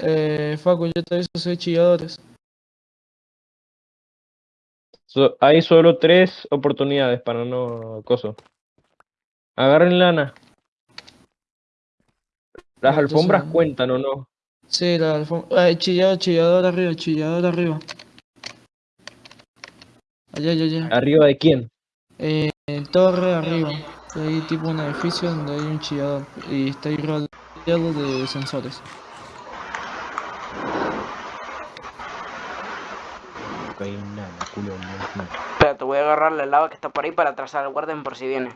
Eh, Facu, yo te aviso, soy chilladores. So- hay solo tres oportunidades para no coso. Agarren lana. Las entonces- alfombras cuentan o no. Sí, la alfombra. Eh, chillador, chillador arriba, chillador arriba. Allá, allá, allá. ¿Arriba de quién? Eh, torre arriba. Hay tipo un edificio donde hay un chillador y está ahí rodeado de sensores. No hay nada, culo, no. Espera, te voy a agarrar la lava que está por ahí para atrasar al guardián por si viene.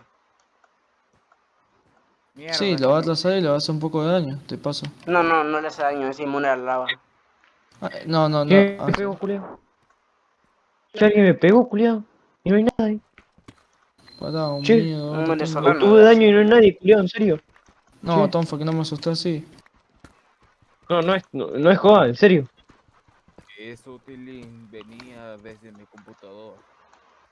Mierda, Sí, lo va a atrasar y le va a hacer un poco de daño, te paso. No, no, no le hace daño, es inmune a la lava. Ah, no, no, no. ¿Qué ah, me pegó, culiao? ¿Qué alguien me pegó, culiao? Y no hay nada ahí. pará, un Che, miedo, un venezolano. Tuve daño y no hay nadie, culiao, en serio. No, che. Tonfa, que no me asusté así. No, no es, no, no es joda, en serio. Eso Tilín venía desde mi computador.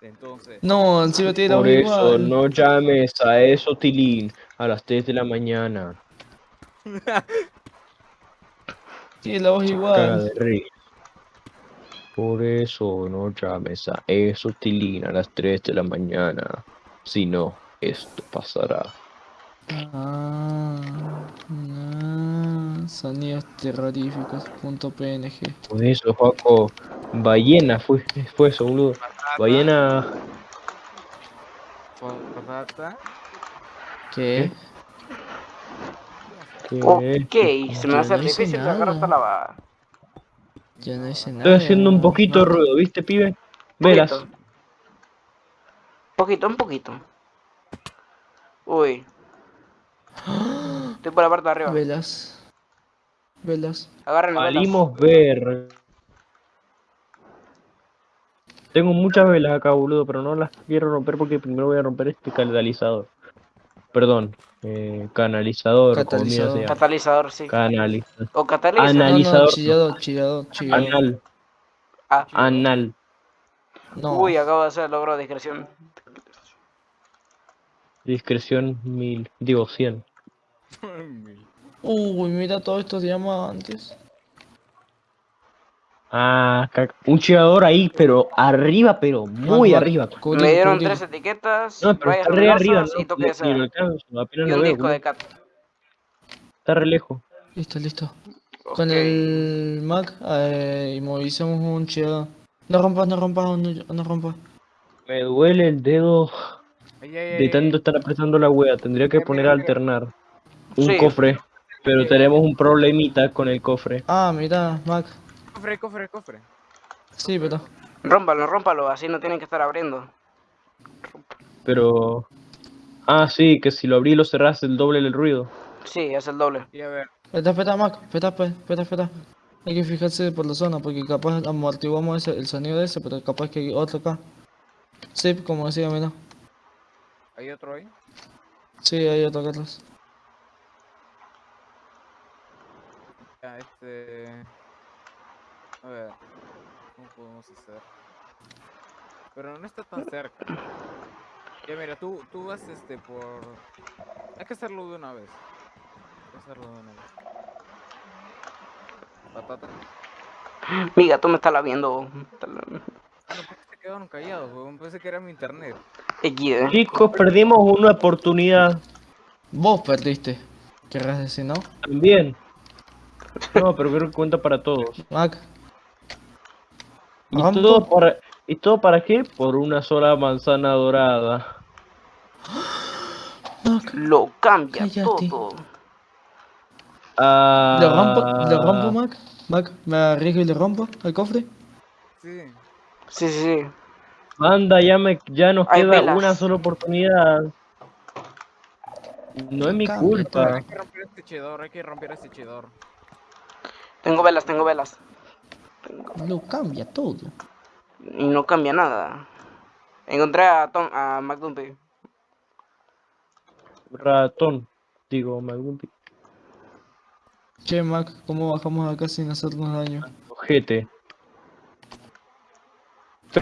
Entonces, No, encima tiene la Por eso igual. no llames a eso, Tilín, a las 3 de la mañana. Tiene la voz igual. Por eso no llames a eso, Tilín, a las 3 de la mañana. Si no, esto pasará. Ah, ah, sonidos terroríficos. Punto PNG. Por eso, Juaco, ballena fue, fue eso, boludo. Ballena. patata, ¿Qué? ¿qué? Ok, se me hace no difícil sacar esta lava. Yo no hice nada. Estoy haciendo un poquito de Marco. ruido, ¿viste, pibe? Velas. Poquito, un poquito. Uy. Estoy por la parte de arriba. Velas. Velas. Agarren las velas. Salimos ver. Tengo muchas velas acá, boludo, pero no las quiero romper porque primero voy a romper este catalizador. Perdón, eh, canalizador, Catalizador. Catalizador, sí. Canalizador. O catalizador. No, no, Analizador. chillador, chillador. Anal. Ah. Anal. No. Uy, acabo de hacer el logro de discreción. Discreción mil. Digo, 100. Uy, mira todos estos diamantes. Ah, un chillador ahí, pero arriba, pero muy arriba. Me dieron tres etiquetas, No, pero está re arriba, y toque de Ni- ni lo cera. alcanzo, apenas Y lo un veo, disco de cat. Está re lejos. Listo, listo. Con el Mac eh, inmovilizamos un chillador. No rompas, no rompas, no, no rompas. Me duele el dedo Ay, ay, de tanto estar apretando la wea. Tendría que poner a alternar un Sí. cofre. Pero tenemos un problemita con el cofre. Ah, mira, Mac. Cofre, cofre, cofre. Sí, pero. Rómpalo, rómpalo, así no tienen que estar abriendo. Pero. Ah, sí, que si lo abrí y lo cerrás el doble del ruido. Sí, es el doble. Y a ver, Espera, espera, Mac. Espera, espera, espera, espera. Hay que fijarse por la zona, porque capaz amortiguamos ese, el sonido de ese, pero capaz que hay otro acá. Sí, como decía, mira. ¿hay otro ahí? Sí, hay otro acá atrás. Ya, este... A ver, ¿cómo podemos hacer? Pero no está tan cerca. Ya mira, tú, tú vas este por... Hay que hacerlo de una vez. Hay que hacerlo de una vez. Patata. Miga, tú me estás la viendo. Ah, no, ¿por qué se quedaron callados, weón? Pensé que era mi internet. Chicos, perdimos una oportunidad Vos perdiste. Querrás decir, ¿no? también. No, pero creo que cuenta para todos. Mac. ¿Y todo para, ¿Y todo para qué? Por una sola manzana dorada. Mac. Lo cambia Cállate. todo. Ah, ¿Le rompo? ¿Le rompo, Mac? Mac, ¿me arriesgo y le rompo al cofre? Sí. Sí, sí, sí. Anda, ya, me, ya nos Hay queda velas. una sola oportunidad. No es mi culpa. Hay que romper este chedor, hay que romper este chedor. Tengo velas, tengo velas. Lo cambia todo. Y no cambia nada. Encontré a Tom, a McDumpy. Ratón, digo, Magumpi. Che, Mac, ¿cómo bajamos acá sin hacernos daño? Ojete.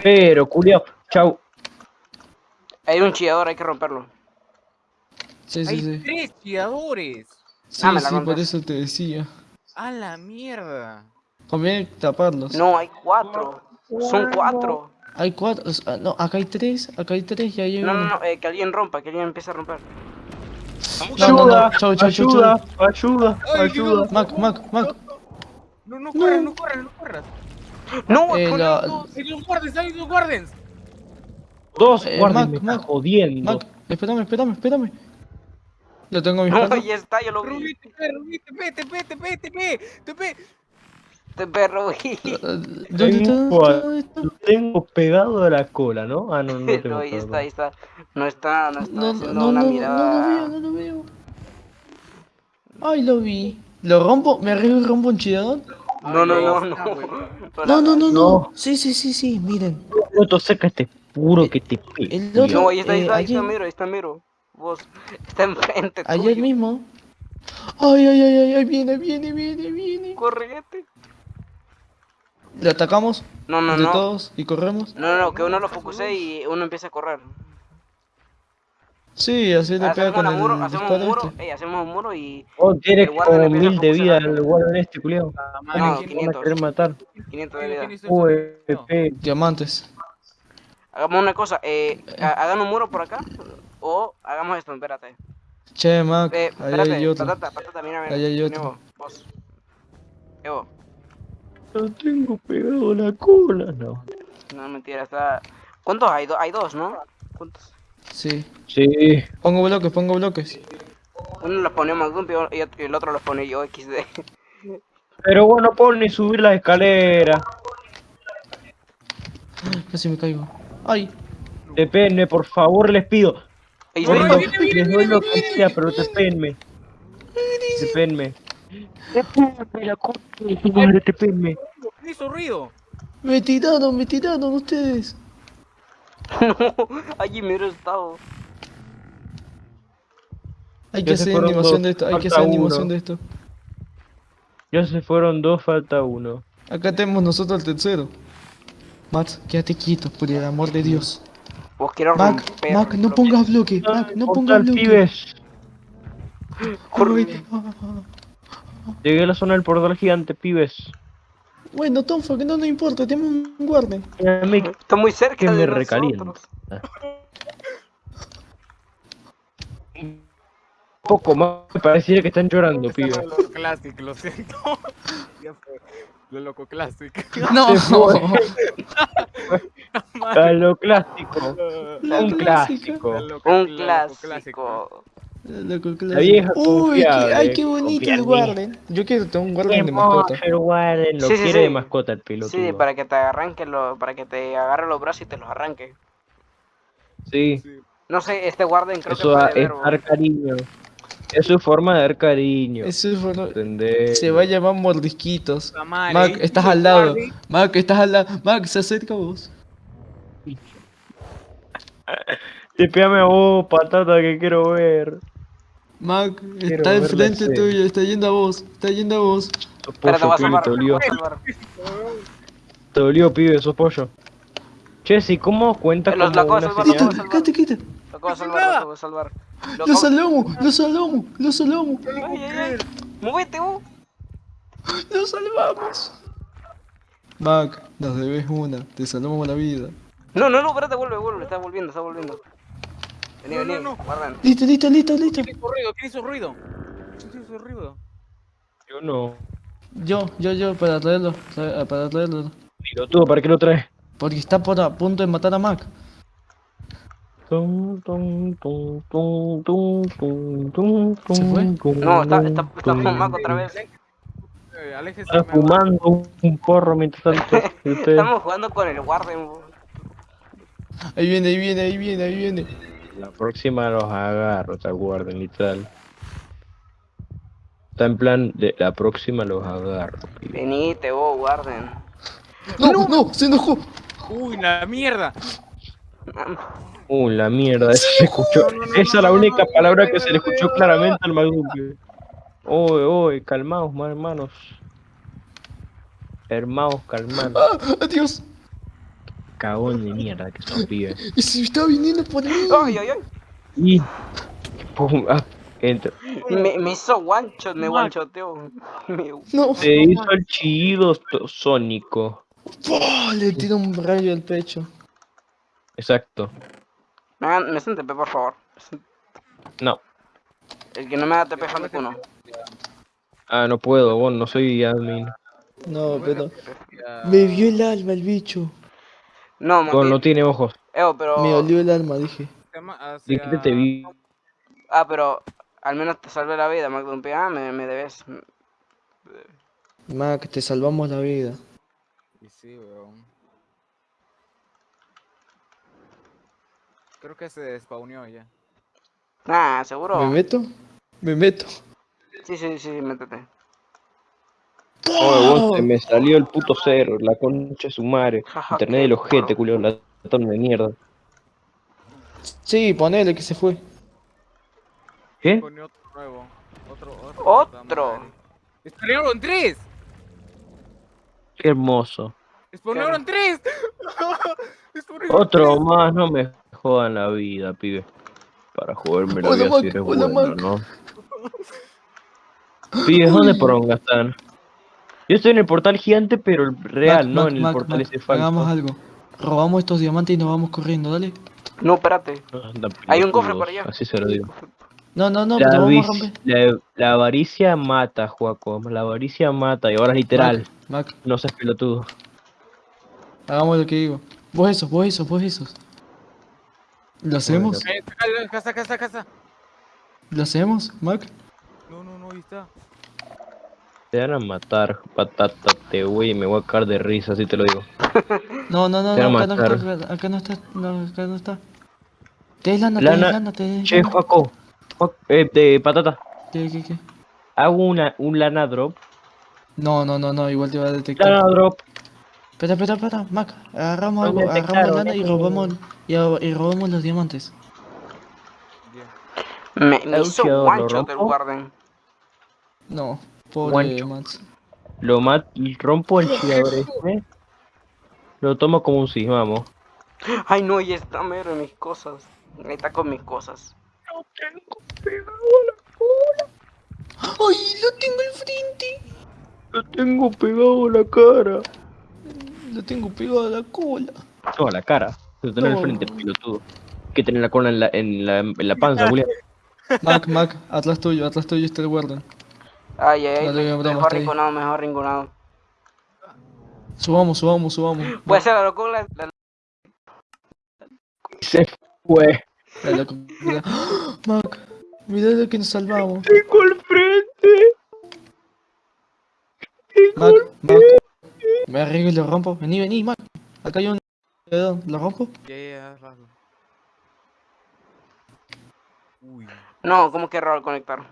Pero, culiao, chau. Hay un chillador, hay que romperlo. Sí, sí, ¡Hay sí. tres chilladores! Sí, Ah, me la sí, por eso te decía. ¡A la mierda! Conviene taparlos. No, hay cuatro. Son cuatro. Hay cuatro. No, acá hay tres. Acá hay tres y ahí hay No, no, uno. no, eh, que alguien rompa, que alguien empiece a romper. No, no, no. Ayuda, Chau, chau, chau, ayuda, ayuda, Ay, ayuda. Mac, Mac, Mac. No, no corras, no corras, no corras. No, Eh, con- la- no, ¡Hay los guardias, hay los guardias! Dos Eh, Mac, me Mac, jodiendo. Mac, espérame, espérame, espérame. Lo tengo a mis no, patas. ya está, yo lo vi. Rubí, TP, Rubí, TP, TP, TP, TP, TP. Este perro, Eh, ¿Dónde está? Lo tengo pegado a la cola, ¿no? Ah, no, no tengo No, ahí está, ahí está. No está, no está No, no, haciendo no, una no, no mirada. lo veo, no lo veo. Ay, lo vi. ¿Lo rompo? ¿Me arriesgo y rompo un chillador? No, no, no, Ahí no. No, no, no, no. No. Sí, sí, sí, sí, miren. Otro saca este puro que te el otro- No, ahí está, ahí Eh, está, ahí está, ayer- miro, ahí está, miro. Vos, está enfrente Ayer tuyo. mismo. Ay, ay, ay, ay, ay, viene, viene, viene, viene. Correte. Le atacamos No, no, entre no. todos y corremos. No, no, no, que uno lo focuse y uno empieza a correr. Sí, así le pega Hacemos, con el muro, hacemos un muro, este. ey, hacemos un muro y Oh, tiene como mil de vida el guardia en este culiao. No, madre, Van a 500. querer matar. 500 de ¿quién- vida. Pepe. Diamantes. Hagamos una cosa, eh, ha- hagan un muro por acá o hagamos esto, espérate. Che, Mac, Eh, ahí espérate, hay otro. patata, patata, mira, mira. Ahí hay otro. vos. Evo, Lo tengo pegado la cola. No. no mentira, está. ¿Cuántos hay? Do- hay dos, ¿no? ¿Cuántos? Sí. Sí. Pongo bloques, pongo bloques. Uno los pone McDump y el otro los pone yo XD. Pero bueno, puedo ni subir la escalera. Casi me caigo. Ay, Tepenme, por favor, les pido. Les doy lo que sea, pero tepenme. Tepenme. Tepenme, la concha de su madre, tepenme. ¿Quién hizo ruido? me tiraron, me tiraron ustedes. No, allí mero estaba. Hay Ya que hacer animación de esto, hay que hacer animación de esto. Ya se fueron dos, falta uno. Acá tenemos nosotros el tercero. Max, quédate quieto, por el amor de Dios. Vos quiero Mac, romper. Mac, no pongas bloque, Mac, no pongas bloque. pibes. Corre. Llegué a la zona del portal gigante, pibes. Bueno, Tonfa, que no nos importa, tenemos un guarden. Está muy cerca que de me recalienta. Un poco más, me pareciera que están llorando, pibes. Lo loco classic, lo siento. Lo loco classic. No, lo clásico. La Un clásico. Lo Un lo loco clásico. La vieja Uy, qué, ay, qué bonito el en mí. guarden. Yo quiero tener un Qué guarden de mascota. el Warden, lo Sí, sí, quiere sí. de mascota el pelotudo. Sí, para que te arranque lo, para que te agarre los brazos y te los arranque. Sí, No sé, este guarden creo eso que puede es ver. dar cariño. Es su forma de dar cariño. Eso fue lo- ¿Entendés? Se va a llamar mordisquitos. Mac, ¿eh? estás al lado. guardia. Mac, estás al lado. Mac, se acerca a vos. Tepeame a vos, patata, que quiero ver. Mac, Quiero está enfrente tuyo, está yendo a vos, está yendo a vos. Sos te pollo, a pibe, te te dolió. voy a salvar. Te dolió, pibe, sos pollo. Jessy, ¿cómo cuenta Eh, los- como la cosa es. Quita, quédate, quita. Lo acabo de salvar, lo acabo de salvar. Lo salvamos, lo salvamos, lo salvamos, Ay, ay, ay. Móvete, vos. lo salvamos. Mac, nos debes una, te salvamos la vida. No, no, no, espérate, vuelve, vuelve. Está volviendo, está volviendo. Vení, No, vení, no, no. guardan. Listo, listo, listo, listo. ¿Quién hizo ruido? ¿Quién hizo ruido? ¿Quién hizo ruido? Yo no. Yo, yo, yo, para traerlo, tra- para traerlo. Pilotudo, ¿para qué lo traes? Porque está por a punto de matar a Mac. ¿Se fue? tum, tum, No, está, está, está Mac otra vez. Eh, aléjese. Está me- fumando un porro mientras tanto. y usted- Estamos jugando con el guarden, vos. Ahí viene, ahí viene, ahí viene, ahí viene. La próxima los agarro, te aguarden, literal. Está en plan de la próxima los agarro. Venite, vos, guarden. No, no, se enojó. Uy, la mierda. Uh, la mierda, eso se escuchó. Esa es la única palabra que se le escuchó claramente al Magumpio. Oye, oye, calmaos, ma- hermanos. Hermanos, calmados. Ah, adiós. Cagón de mierda que son pibes. Y si está viniendo por mí. Ay, ay, ay. Y. pum, ah, Entra. Me, me hizo shot, me. Me- No. Se hizo el chillido to- sónico. Le tiro un rayo al pecho. Exacto. Me, hagan- me hacen TP, por favor. No. El que no me da TP es Facuno. Ah, no puedo, vos no soy admin. No, pero. Ya, Me vio el alma el bicho. No, Monty. no tiene ojos. Eo, pero. Me olió el alma, dije. hacia- Dijiste te vi. Ah, pero al menos te salvé la vida, Magnum Ah, me, me debes. Mac, te salvamos la vida. Y sí, weón. Creo que se despawneó ya. Ah, seguro. ¿Me meto? Me meto. Sí, sí, sí, sí, métete. Oye, vos se me salió el puto cero, la concha de su madre. Internet del ojete, culio, la de mierda. Sí, ponele que se fue. ¿Qué? Pone otro nuevo. Otro, otro. puta Otro. madre. ¡Spawnearon tres! Qué hermoso. ¡Spawnearon tres! ¡Spawnearon Otro más, no me jodan la vida, pibe. Para joderme la vida si eres bueno. ¿no? Pibe, ¿dónde poronga están? Yo estoy en el portal gigante, pero el real, Mac, no Mac, en el Mac, portal ese falso. Hagamos algo. Robamos estos diamantes y nos vamos corriendo, dale. No, espérate. No, andan Hay un cofre por allá. Así se lo digo. No, no, no, la, pero vamos a avis- romper. la, la avaricia mata, Juaco. La avaricia mata, y ahora literal. Mac, No seas pelotudo. hagamos lo que digo. Vos esos, vos esos, vos esos. ¿Lo hacemos? Eh, casa, casa. ¿Lo hacemos, Mac? No, no, no, ahí está. Te van a matar, patata, te voy y me voy a caer de risa, así te lo digo. No, no, no, Te no, acá no matar. está, acá no está, no, acá no está. Te des lana, te des lana, te des Che. Juaco, eh, de patata. ¿Qué, qué, qué? Hago una, un lana drop. No, no, no, no, igual te va a detectar. Lana drop. Espera, espera, espera, Mac, agarramos algo, agarramos detectaron, lana y robamos, y, a- y robamos los diamantes. Me, me hizo Luchador, one ¿lo shot el rompo? Warden. No, pobre Guancho. Mats. Lo mat rompo el chillador este. Lo tomo como un sí, vamos. Ay, no, y está mero en mis cosas. Ahí está con mis cosas. ¡Ay, lo tengo al frente! Lo tengo pegado a la cara. Lo tengo pegado a la cola. No, a la cara. Lo tengo No. al frente, pelotudo. Hay que tener la cola en la, en la, en la panza, Julián. Mac, Mac, atrás tuyo, atrás tuyo está el Warden. Ay, ay, ay, mejor rinconado, mejor rinconado. Subamos, subamos, subamos. A hacer la locura. la- Se fue. La locura. Mac, mira lo que nos salvamos. Tengo al frente. Mac, Mac. Me arriesgo y lo rompo. Vení, vení, Mac. Acá hay un... ¿Lo rompo? Ya, ya, ya. Uy. No, ¿cómo que error conectar?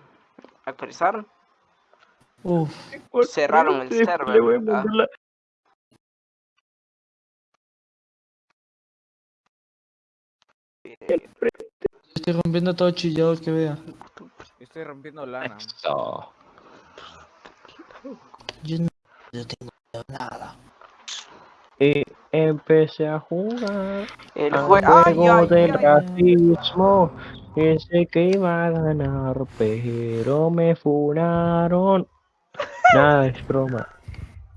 Actualizar. Uf. Cerraron el server, Estoy rompiendo todo chillador que vea. Estoy rompiendo lana. Eso. Yo no, no tengo nada. Y empecé a jugar El al juego. Ay, juego ay, del ay. racismo. Pensé que iba a ganar, pero me funaron. Nada, es broma.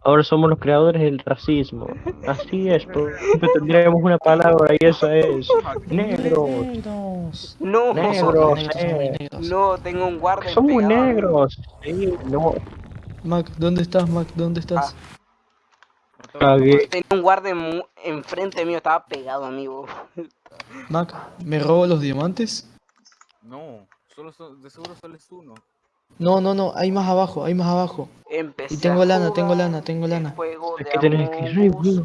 Ahora somos los creadores del racismo. Así es, pero siempre tendríamos una palabra y esa es negros. No, Negros, Negros, eh. muy no, tengo un guardia. Somos pegado a mí. negros. Sí, no. Mac, ¿dónde estás, Mac? ¿Dónde estás? Cagué. Tenía un guardia enfrente mío, estaba pegado, amigo. Mac, ¿me robo los diamantes? No, solo de seguro solo es uno. No, no, no, hay más abajo, hay más abajo. Empecé Y tengo lana, tengo lana, tengo lana. Es que tenés.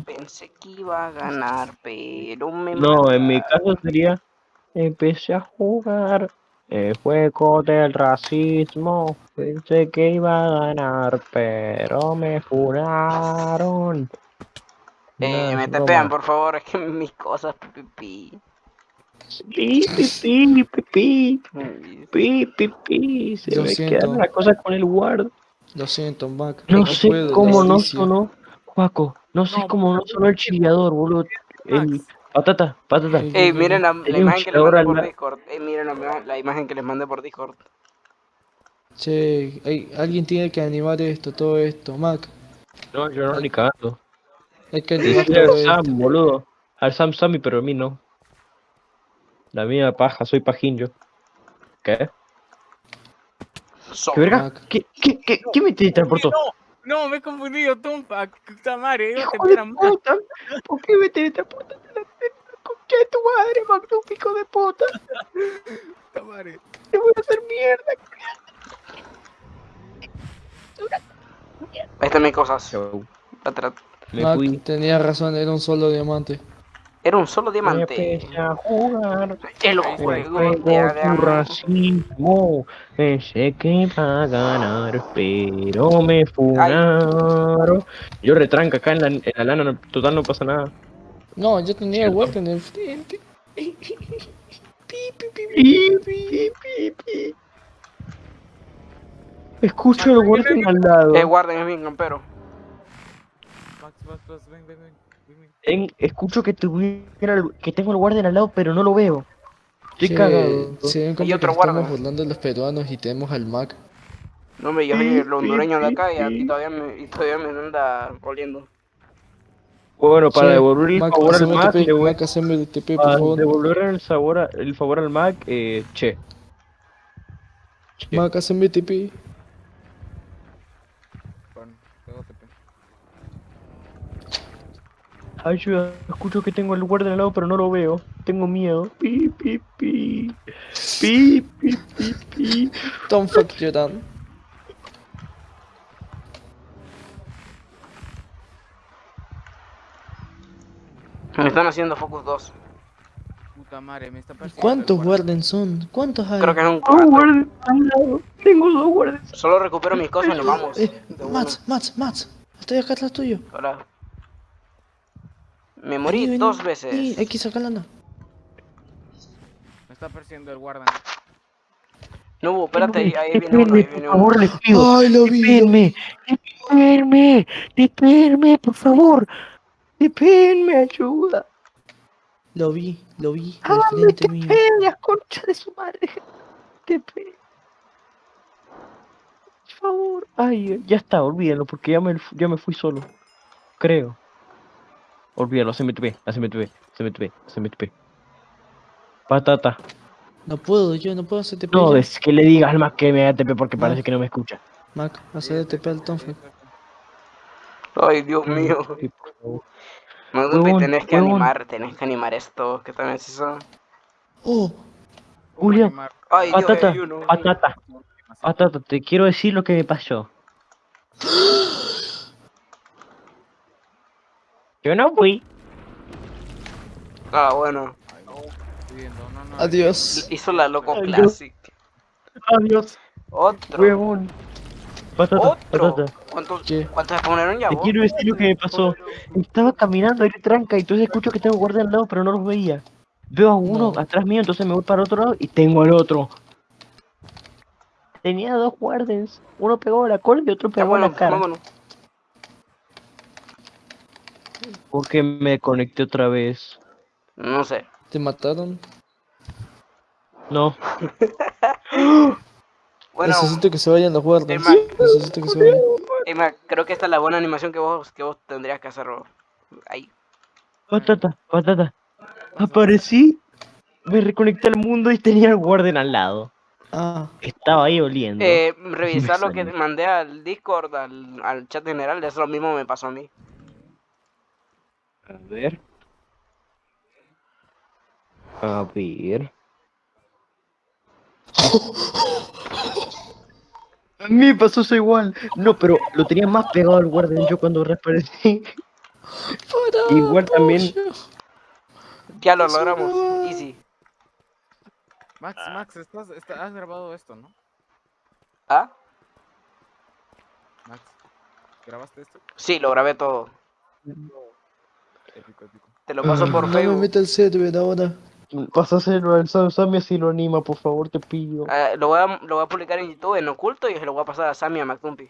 Pensé que iba a ganar, pero me No, en mi caso sería empecé a jugar el juego del racismo. Pensé que iba a ganar, pero me funaron. Eh, No, me broma. por favor, es que mis cosas, pipí. Sí, pipí, pipí, pipí, pipí. Se Lo me siento. quedan las cosas con el guard. Lo siento, Mac. No, sé puedo, cómo no sonó, Juaco. No sé No, cómo no sonó el chillador, boludo. El, patata, patata. Eh, miren la, imagen que les mandé por la- Discord. Eh, miren la, la imagen que les mandé por Discord. Che, alguien tiene que animar esto, todo esto. Mac, No, yo no, ni cagando. hay que animar Decirle todo al esto. Sam, boludo. Al Sam Sammy, pero a mí no. La mía paja, soy pajín yo. ¿Qué? So- ¿Qué verga? ¿Qué, qué, qué, qué me teletransportó? No, no, me he confundido, Tumpa. Puta madre. ¿Por qué me teletransportaste de tu madre, magnífico de puta? Te voy a hacer mierda. Ahí están mis cosas. Fui. tenía razón, era un solo diamante. Era un solo diamante. Empecé a jugar. El El juego juego de. Pensé que iba a ganar, pero me funaron. Yo retranca acá en la, en la lana, no- total no pasa nada. No, yo tenía el. Warden enfrente. Pi, pi, pi, pi, Pi, pi. pi, pi, pi. Escucho el guardián al lado. Eh, guarden, es bien, campero. Max, Max, Max, ven, ven, ven. ven, ven. En- escucho que, tuviera el- que tengo el guardián al lado, pero no lo veo. Estoy Che, cagado. Se ven como Y que otro nos estamos burlando de los peruanos y tenemos al Mac. No, hombre, yo soy el hondureño de acá y, a- Sí. y todavía me, y todavía me anda oliendo. Bueno, para devolver el Mac, favor al Mac, TP, le voy Mac, haceme TP, por a favor. devolver el, sabor a- el favor al Mac, eh, che. Che. Mac, haceme TP. Bueno, tengo TP. Ayuda, escucho que tengo el guardia al lado, pero no lo veo. Tengo miedo. Pi, pi, pi. Pi, pi, pi, pi. Don't fuck you down. Están haciendo Focus 2. Puta madre, me está persiguiendo. ¿Cuántos. Warden son? ¿Cuántos hay? Creo que es un Dos 4. guardias al lado. Tengo dos guardias. Solo recupero mis cosas y nos vamos. Eh. Mats, Mats, Mats. Estoy acá atrás tuyo. Ahora. Me morí Vení, vení, dos vení, veces. hay que sacar lana. Me está persiguiendo el guarda. No, hubo, espérate, ahí, ahí viene uno, ahí por viene uno. favor, les pido. Ay, lo vi. espérenme, espérenme, por favor. Espérenme, ayuda. Lo vi, lo vi. Al Háganme frente mío. TP, la concha de su madre. TP. Por favor. Ay, ya está, olvídalo, porque ya me, ya me fui solo. Creo. Olvídalo, haceme TP, haceme TP, haceme TP, haceme TP. Patata. No puedo, yo no puedo hacer TP. No, es que le digas al más que me haga TP porque parece que no me escucha. Mac, hacer TP al Tonfet. Ay, Dios mío. No, Huevón, tenés que animar, tenés que animar esto, que también es eso. Oh, Julián, Ay, Dios, patata, hay uno. patata, patata, te quiero decir lo que me pasó. Yo no fui. Ah, bueno. Adiós. Hizo la Loco. Classic. Adiós, Otro. huevón. Patata, Otro. patata. ¿Cuántos, ¿Qué? ¿Cuántos spawnaron ya Te vos? quiero decir lo que me pasó. Estaba caminando ahí tranca y entonces escucho que tengo guardia al lado, pero no los veía. Veo a uno No. atrás mío, entonces me voy para otro lado y tengo al otro. Tenía dos guardias. Uno pegó a la cola y otro pegó a la cara. vámonos. Porque me conecté otra vez. No sé. ¿Te mataron? No. Bueno, Necesito que se vayan los Wardens. Mac. Necesito que se vayan. Emma, creo que esta es la buena animación que vos, que vos tendrías que hacer. Ahí. Patata, patata. Aparecí, me reconecté al mundo y tenía el guardian al lado. Ah, Estaba ahí oliendo. Eh, revisar lo que mandé al Discord, al, al chat general, eso lo mismo me pasó a mí. A ver. A ver. A mí me pasó eso igual. No, pero lo tenía más pegado al guardian yo cuando reaparecí. para, Igual también-. Ya lo logramos. Easy. Max, Max, estás, está- has grabado esto, ¿no? ¿Ah? Max, ¿grabaste esto? Sí, lo grabé todo. Épico, épico. Te lo paso por No me Facebook. meta el server ahora. Pásaselo al Sam Sammy si lo anima, por favor, te pido. Eh, lo, voy a, lo voy a publicar en YouTube en oculto y se lo voy a pasar a Sammy a McTumpy.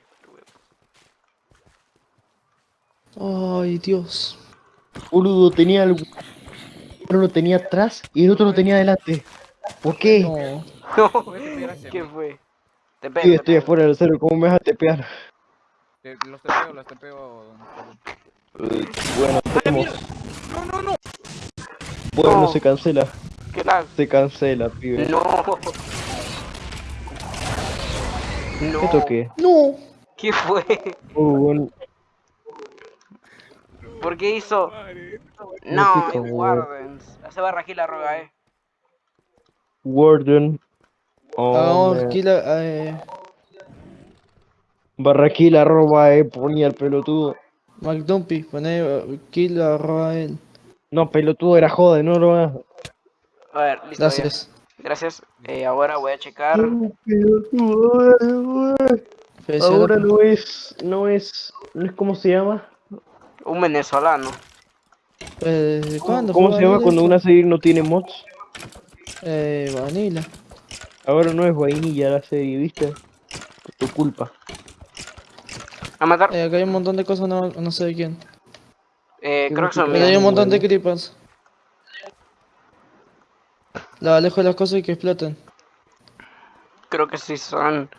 Ay, Dios. Boludo, tenía el... Uno lo tenía atrás y el otro lo tenía adelante. ¿Por qué? No. ¿Quién fue? Te pego, Sí, te estoy pego. afuera del cero, ¿cómo me vas a tepear? Te- los tepeo, los tepeo. Bueno, tenemos. No, no, no. Bueno, No. se cancela. ¿Qué tal? Se cancela, pibe. No. No. ¿Qué toqué? ¡No! ¿Qué fue? Uh, bueno, ¿Por qué hizo? No, es. Wardens. Aquí la roga, eh. Warden. Oh, Hagamos man. aquí la. Eh, Barraquila arroba eh, ponía el pelotudo. McDumpy, poné eh, kill arroba él. No, pelotudo era joda, no lo hagas. A ver, listo. ya. Gracias. Gracias. Eh, ahora voy a checar. Pelotudo, Felicidades, Ahora loco. no es, no es, no es cómo se llama. Un venezolano. Eh, ¿Cuándo? ¿Cómo fue se llama cuando una serie no tiene mods? Eh, Vanilla. Ahora no es vainilla la serie, ¿viste? Por tu culpa. A matar. Eh, acá hay un montón de cosas, no, no sé de quién. Eh, creo que hay mías. un montón de creepers. La alejo de las cosas y que exploten. Creo que sí son.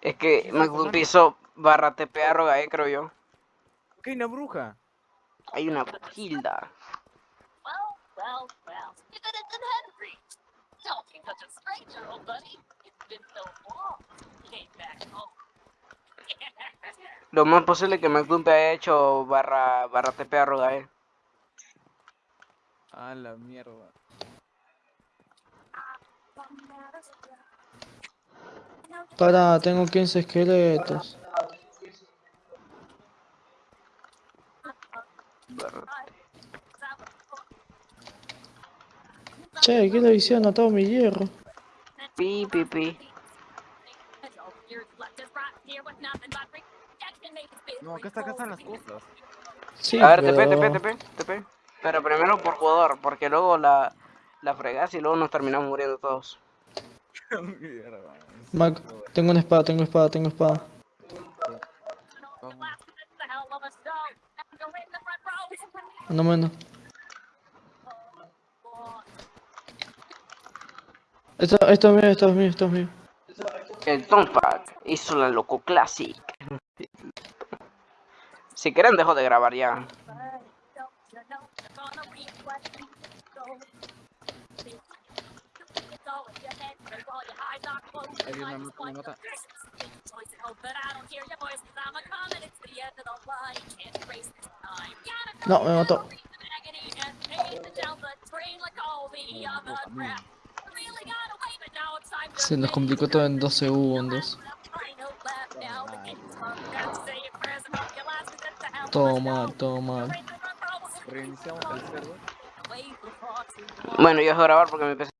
Es que McDumpy hizo barra TPA roga, eh, creo yo. Ok, una bruja. Hay una Hilda. Lo más posible que McDumpy haya hecho barra, barra TPA roga, eh. A la mierda. Para, tengo 15 esqueletos. Che, ¿qué le hice anotado mi hierro? Pi, pi, pi. No, acá, está, acá están las cosas. Sí, A ver, pero... TP, TP, TP, TP. Pero primero por jugador, porque luego la, la fregas y luego nos terminamos muriendo todos. Mierda. Mac, tengo una espada, tengo espada, tengo espada. No menos. Esto, esto es mío, esto es mío, esto es mío. El Tompak hizo la Loco Classic. Si quieren dejo de grabar ya. No, me mató. Se nos complicó todo en dos segundos. Todo mal, todo mal. Reiniciamos el server. Bueno, yo dejo de grabar porque me empecé.